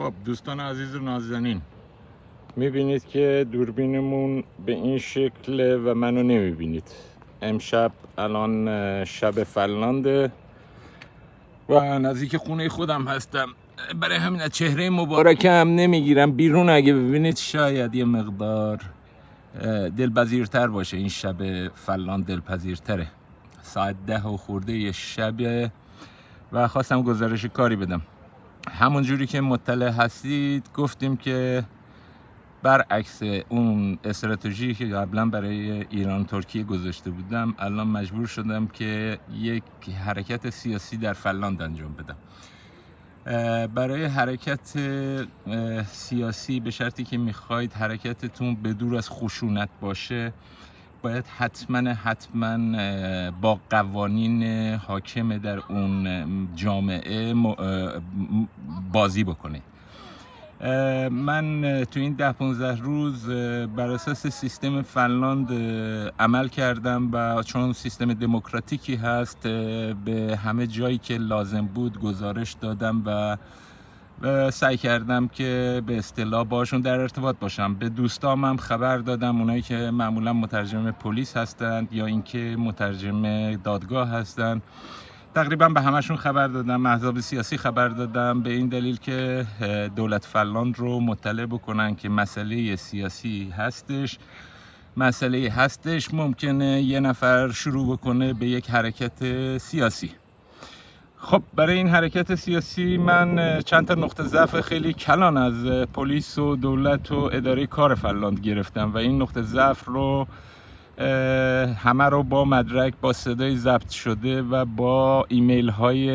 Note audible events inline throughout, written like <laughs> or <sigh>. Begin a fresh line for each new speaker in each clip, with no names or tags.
خب دوستان عزیز و نازنین می‌بینید که دوربینمون به این شکل و منو نمی‌بینید. امشب الان شب فلانده و نزدیک خونه خودم هستم. برای همین از چهره مبارکم نمی‌گیرم. بیرون اگه ببینید شاید یه مقدار دلپذیرتر باشه این شب فلان دلپذیرتره. ساعت ده و خورده یه شب و خواستم گزارش کاری بدم. همون جوری که مطلع هستید گفتیم که برعکس اون استراتژی که قبلا برای ایران ترکیه گذاشته بودم الان مجبور شدم که یک حرکت سیاسی در فنلاند انجام بدم. برای حرکت سیاسی به شرطی که می‌خواید حرکتتون به دور از خشونت باشه باید حتما حتما با قوانین حاکم در اون جامعه بازی بکنه. من تو این ده 15 روز بر اساس سیستم فنلاند عمل کردم و چون سیستم دموکراتیکی هست به همه جایی که لازم بود گزارش دادم و سعی کردم که به اصطلاح باشون در ارتباط باشم. به دوستام هم خبر دادم اونایی که معمولا مترجم پلیس هستند یا اینکه مترجم دادگاه هستند. تقریبا به همشون خبر دادم احزاب سیاسی خبر دادم به این دلیل که دولت فلاند رو مطلع بکنن که مسئله سیاسی هستش. مسئله هستش ممکنه یه نفر شروع بکنه به یک حرکت سیاسی. خب برای این حرکت سیاسی من چند تا نقطه ضعف خیلی کلان از پلیس و دولت و اداره کار فلاند گرفتم و این نقطه ضعف رو همه رو با مدرک با صدای ضبط شده و با ایمیل های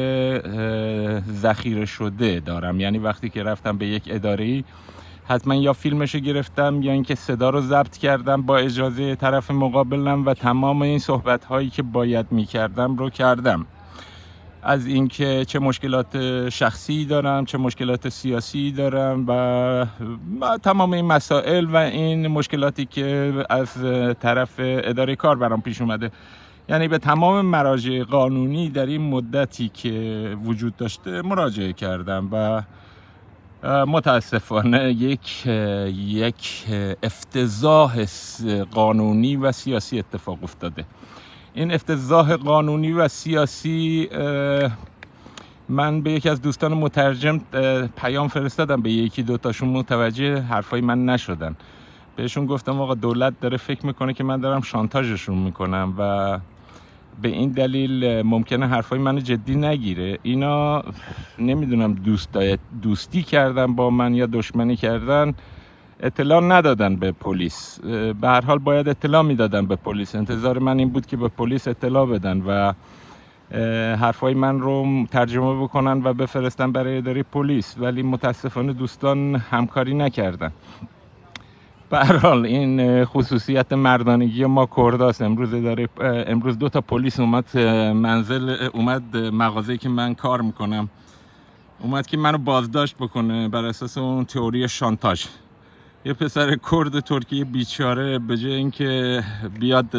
ذخیره شده دارم. یعنی وقتی که رفتم به یک اداره حتما یا فیلمش گرفتم یا اینکه صدا رو ضبط کردم با اجازه طرف مقابلم و تمام این صحبت هایی که باید می کردم رو کردم. از اینکه چه مشکلات شخصی دارم چه مشکلات سیاسی دارم و تمام این مسائل و این مشکلاتی که از طرف اداره کار برام پیش اومده. یعنی به تمام مراجع قانونی در این مدتی که وجود داشته مراجعه کردم و متاسفانه یک یک افتضاح قانونی و سیاسی اتفاق افتاده. این افتضاح قانونی و سیاسی من به یکی از دوستان مترجم پیام فرستادم به یکی دوتاشون متوجه حرفای من نشدن. بهشون گفتم آقا دولت داره فکر می‌کنه که من دارم شانتاژشون می‌کنم و به این دلیل ممکنه حرفای من جدی نگیره. اینا نمی‌دونم دوست دوستی کردن با من یا دشمنی کردن. اطلاع ندادن به پلیس. به هر حال باید اطلاع می‌دادن به پلیس. انتظار من این بود که به پلیس اطلاع بدن و حرفای من رو ترجمه بکنن و بفرستن برای اداره پلیس. ولی متاسفانه دوستان همکاری نکردن. به حال این خصوصیت مردانگی ما کرداست امروز داره امروز دو تا پلیس اومد منزل اومد مغازه که من کار می‌کنم. اومد که منو بازداشت بکنه بر اساس اون تئوری شانتاژ. یه پسر کرد ترکیه بیچاره به جای اینکه بیاد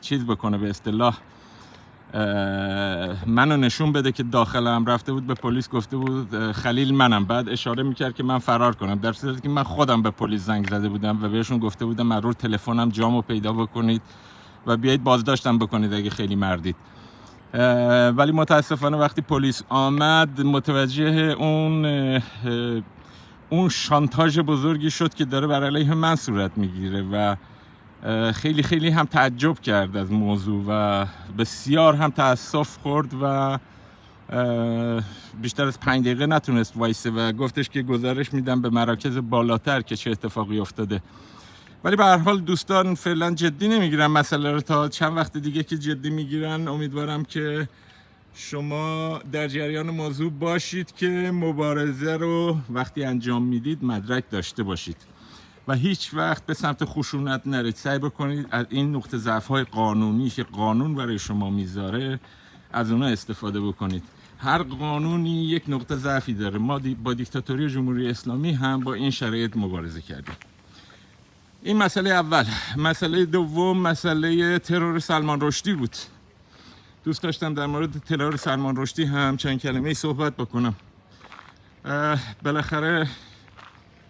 چیز بکنه به اصطلاح منو نشون بده که داخلم رفته بود به پلیس گفته بود خلیل منم. بعد اشاره می‌کرد که من فرار کنم در صورتی که من خودم به پلیس زنگ زده بودم و بهشون گفته بودم من رو تلفنم جامو پیدا بکنید و بیایید بازداشتم بکنید اگه خیلی مردید. ولی متاسفانه وقتی پلیس آمد متوجه اون اون شانتاژ بزرگی شد که داره بر علیه من صورت می‌گیره و خیلی خیلی هم تعجب کرد از موضوع و بسیار هم تاسف خورد و بیشتر از پنج دقیقه نتونست وایسه و گفتش که گزارش میدم به مراکز بالاتر که چه اتفاقی افتاده. ولی به هر حال دوستان فعلا جدی نمی‌گیرن مسئله رو تا چند وقت دیگه که جدی می‌گیرن. امیدوارم که شما در جریان موضوع باشید که مبارزه رو وقتی انجام می‌دید مدرک داشته باشید و هیچ وقت به سمت خشونت نرید. سعی بکنید از این نقطه ضعف های قانونی که قانون برای شما می‌ذاره از اونها استفاده بکنید. هر قانونی یک نقطه ضعفی داره. ما با دیکتاتوری جمهوری اسلامی هم با این شرایط مبارزه کردیم. این مسئله اول. مسئله دوم مسئله ترور سلمان رشدی بود. دوست داشتم در مورد ترور سلمان رشدی هم چند کلمه صحبت بکنم. بالاخره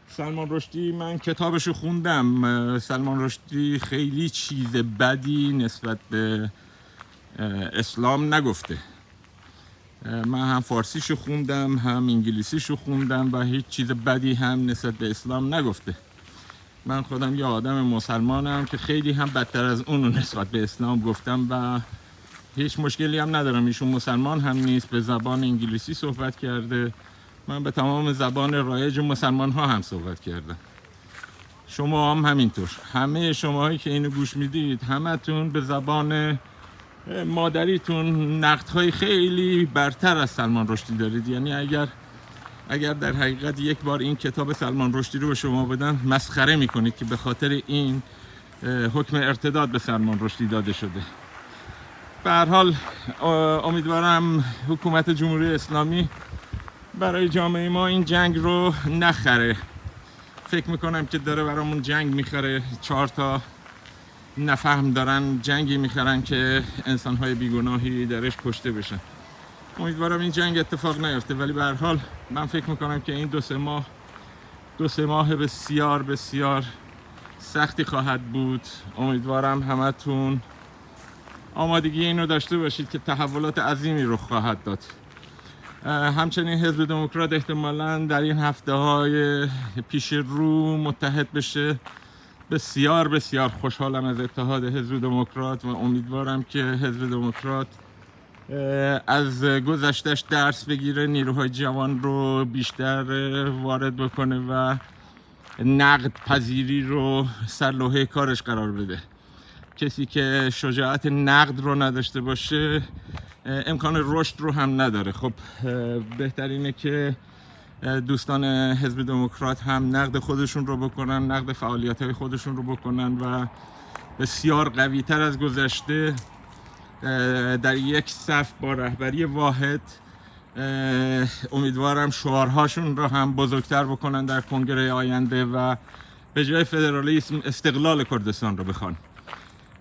سلمان رشدی من کتابشو خوندم. سلمان رشدی خیلی چیز بدی نسبت به اسلام نگفته. من هم فارسیشو خوندم هم انگلیسیشو خوندم و هیچ چیز بدی هم نسبت به اسلام نگفته. من خودم یه آدم مسلمانم که خیلی هم بدتر از اونو نسبت به اسلام گفتم و هیچ مشکلی هم ندارم. ایشون مسلمان هم نیست. به زبان انگلیسی صحبت کرده. من به تمام زبان رایج مسلمان ها هم صحبت کردم. شما هم همینطور. همه شماهایی که اینو گوش می‌دید همتون به زبان مادریتون های خیلی برتر از سلمان رشدی دارید. یعنی اگر اگر در حقیقت یک بار این کتاب سلمان رشدی رو به شما بدن مسخره می‌کنید که به خاطر این حکم ارتداد به سلمان رشدی داده شده. به حال امیدوارم حکومت جمهوری اسلامی برای جامعه ما این جنگ رو نخره. فکر می‌کنم که داره برامون جنگ می‌خره چهار تا نفهم دارن جنگی می‌خرن که انسانهای بیگناهی درش کشته بشن. امیدوارم این جنگ اتفاق نیفته ولی به حال من فکر می‌کنم که این دو سه ماه دو سه ماه بسیار بسیار سختی خواهد بود. امیدوارم همتون آمادگی اینو داشته باشید که تحولات عظیمی رو خواهد داد. همچنین حزب دموکرات احتمالا در این هفته های پیش رو متحد بشه. بسیار بسیار خوشحالم از اتحاد حزب دموکرات و امیدوارم که حزب دموکرات از گذشتش درس بگیره نیروهای جوان رو بیشتر وارد بکنه و نقد پذیری رو سر کارش قرار بده. کسی که شجاعت نقد رو نداشته باشه امکان رشد رو هم نداره. خب بهترینه که دوستان حزب دموکرات هم نقد خودشون رو بکنن نقد فعالیت های خودشون رو بکنن و بسیار قوی تر از گذشته در یک صف با رهبری واحد امیدوارم شعارهاشون رو هم بزرگتر بکنن در کنگره آینده و به جای فدرالیسم استقلال کردستان رو بخوان.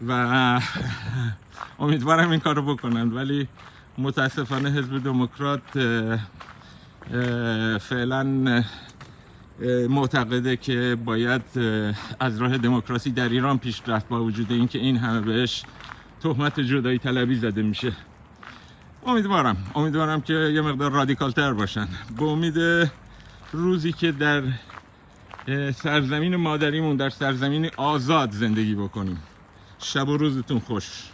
و <laughs> امیدوارم این کار رو بکنن ولی متاسفانه حزب دموکرات فعلا معتقده که باید از راه دموکراسی در ایران پیش رفت با وجود اینکه این همه بهش تهمت جدایی طلبی زده میشه. امیدوارم امیدوارم که یه مقدار رادیکال تر باشن. به امید روزی که در سرزمین مادریمون در سرزمین آزاد زندگی بکنیم. شب و روزتون خوش.